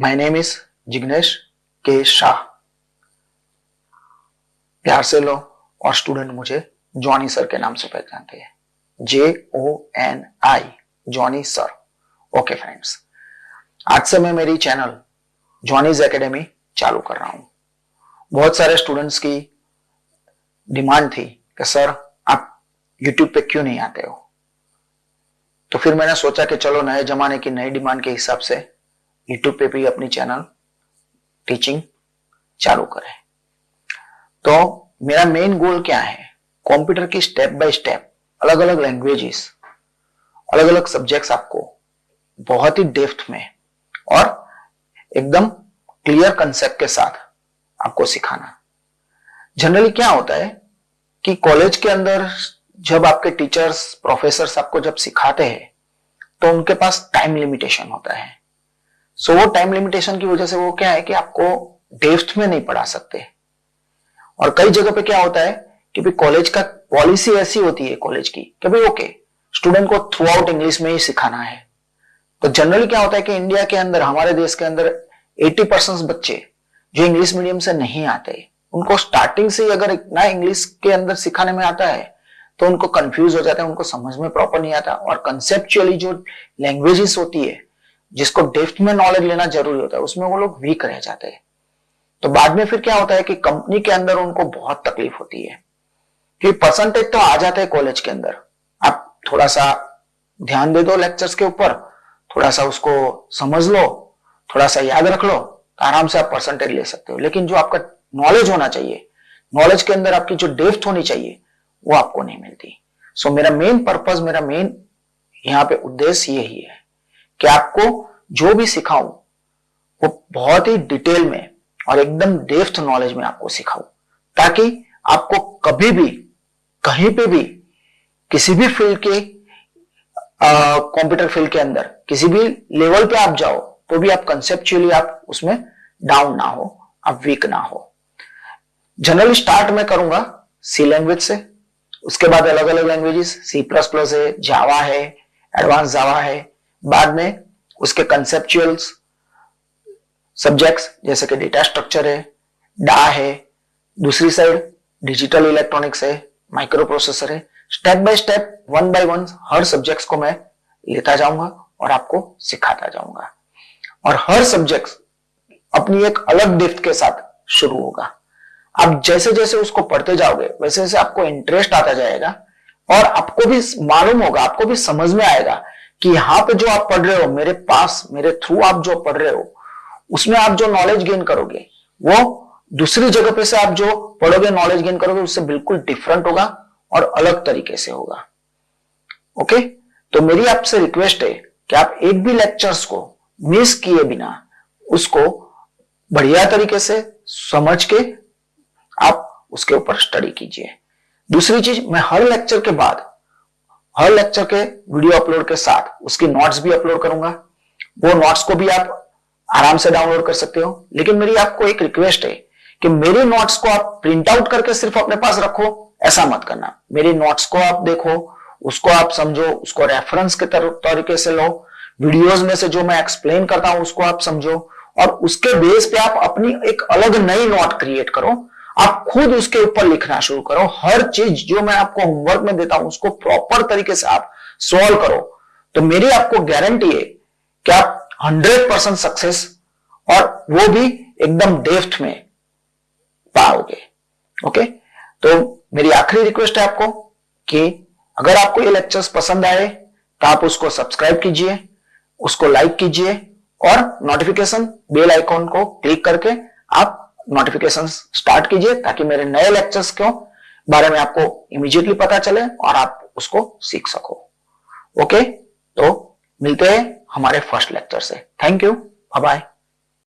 My name is Jignesh के शाह प्यार से लो और स्टूडेंट मुझे जॉनी सर के नाम से पहचानते हैं। J O N I Johnny sir okay friends आज से मैं मेरी चैनल जॉनीज एकेडमी चालू कर रहा हूँ। बहुत सारे स्टूडेंट्स की डिमांड थी कि सर आप यूट्यूब पे क्यों नहीं आते हो? तो फिर मैंने सोचा कि चलो नए जमाने की नई डिमांड के हिसाब से यूट्यूब पे भी अपनी चैनल टीचिंग चालू करें। तो मेरा मेन गोल क्या है? कंप्यूटर की स्टेप बाय स्टेप अलग अलग लैंग्वेजेस अलग अलग सब्जेक्ट्स आपको बहुत ही डेफ्थ में और एकदम क्लियर कंसेप्ट के साथ आपको सिखाना। जनरली क्या होता है कि कॉलेज के अंदर जब आपके टीचर्स प्रोफेसर आपको जब सिखाते हैं तो उनके पास टाइम लिमिटेशन होता है। सो वो टाइम लिमिटेशन की वजह से वो क्या है कि आपको डेफ्थ में नहीं पढ़ा सकते। और कई जगह पे क्या होता है कि भाई कॉलेज का पॉलिसी ऐसी होती है कॉलेज की कि भाई ओके स्टूडेंट को थ्रू आउट इंग्लिश में ही सिखाना है। तो जनरली क्या होता है कि इंडिया के अंदर, हमारे देश के अंदर 80 परसेंट बच्चे जो इंग्लिश मीडियम से नहीं आते, उनको स्टार्टिंग से ही अगर ना इंग्लिश के अंदर सिखाने में आता है तो उनको कंफ्यूज हो जाता है, उनको समझ में प्रॉपर नहीं आता। और कंसेप्चुअली जो लैंग्वेजेस होती है जिसको डेफ्थ में नॉलेज लेना ज़रूरी होता है उसमें वो लोग वीक रह जाते हैं। तो बाद में फिर क्या होता है कि कंपनी के अंदर उनको बहुत तकलीफ़ होती है। कि परसेंटेज तो आ जाता है कॉलेज के अंदर। आप थोड़ा सा ध्यान दे दो लेक्चर्स के ऊपर थोड़ा सा उसको समझ लो थोड़ा सा याद रख लो तो आराम से आप परसेंटेज ले सकते हो। लेकिन जो आपका नॉलेज होना चाहिए नॉलेज के अंदर आपकी जो डेफ्थ होनी चाहिए वो आपको नहीं मिलती। सो so, मेरा मेन पर्पज मेरा मेन यहाँ पे उद्देश्य यही है। कि आपको जो भी सिखाऊं, वो बहुत ही डिटेल में और एकदम डेफ्थ नॉलेज में आपको सिखाऊं, ताकि आपको कभी भी, कहीं पे भी, किसी भी फ़ील्ड के कंप्यूटर फ़ील्ड के अंदर, किसी भी लेवल पे आप जाओ तो भी आप कंसेप्चुअली आप उसमें डाउन ना हो, आप वीक ना हो। जनरली स्टार्ट में करूँगा सी लैंग्वेज से, उसके बाद अलग अलग लैंग्वेजेस सी प्लस प्लस है जावा है एडवांस जावा है बाद में उसके कंसेप्चुअल्स सब्जेक्ट्स जैसे कि डेटा स्ट्रक्चर है डा है, दूसरी साइड डिजिटल इलेक्ट्रॉनिक्स है माइक्रो प्रोसेसर है। Step by step one by one her subjects को मैं लेता जाऊँगा और आपको सिखाता जाऊँगा। और हर सब्जेक्ट अपनी एक अलग डिफ्ट के साथ शुरू होगा। आप जैसे जैसे उसको पढ़ते जाओगे, वैसे वैसे आपको इंटरेस्ट आता जाएगा और आपको भी मालूम होगा, आपको भी समझ में आएगा कि यहाँ पे जो आप पढ़ रहे हो, मेरे पास, मेरे थ्रू आप जो पढ़ रहे हो, उसमें आप जो नॉलेज गेन करोगे, वो दूसरी जगह पे से आप जो पढ़ोगे नॉलेज गेन करोगे, उससे बिल्कुल डिफरेंट होगा और अलग तरीके से होगा। ओके तो मेरी आपसे रिक्वेस्ट है कि आप एक भी लेक्चर्स को मिस किए बिना, उसको बढ़िया तरीके से समझ के आप उसके ऊपर स्टडी कीजिए। दूसरी चीज़, मैं हर लेक्चर के बाद हर लेक्चर के वीडियो अपलोड के साथ उसकी नोट्स भी अपलोड करूँगा। वो नोट्स को भी आप आराम से डाउनलोड कर सकते हो। लेकिन मेरी आपको एक रिक्वेस्ट है कि मेरी नोट्स को आप प्रिंट आउट करके सिर्फ़ अपने पास रखो, ऐसा मत करना। मेरी नोट्स को आप देखो, उसको आप समझो, उसको रेफरेंस के तरीके से लो वीडियोस में से जो मैं एक्सप्लेन करता हूँ, उसको आप समझो। और उसके बेस पे आप अपनी एक अलग नई नोट क्रिएट करो आप खुद उसके ऊपर लिखना शुरू करो। हर चीज़ जो मैं आपको होमवर्क में देता हूँ, उसको प्रॉपर तरीके से आप सॉल्व करो। तो मेरी आपको गारंटी है कि आप हंड्रेड परसेंट सक्सेस और वो भी एकदम डेफ्ट में पाओगे। ओके तो मेरी आखिरी रिक्वेस्ट है आपको कि अगर आपको ये लेक्चर्स पसंद आए तो आप उसको सब्सक्राइब कीजिए, उसको लाइक कीजिए और नोटिफिकेशन बेल आइकॉन को क्लिक करके आप नोटिफिकेशन स्टार्ट कीजिए ताकि मेरे नए लेक्चर्स के बारे में आपको इमीजिएटली पता चले और आप उसको सीख सको। ओके तो मिलते हैं हमारे फ़र्स्ट लेक्चर से। Thank you bye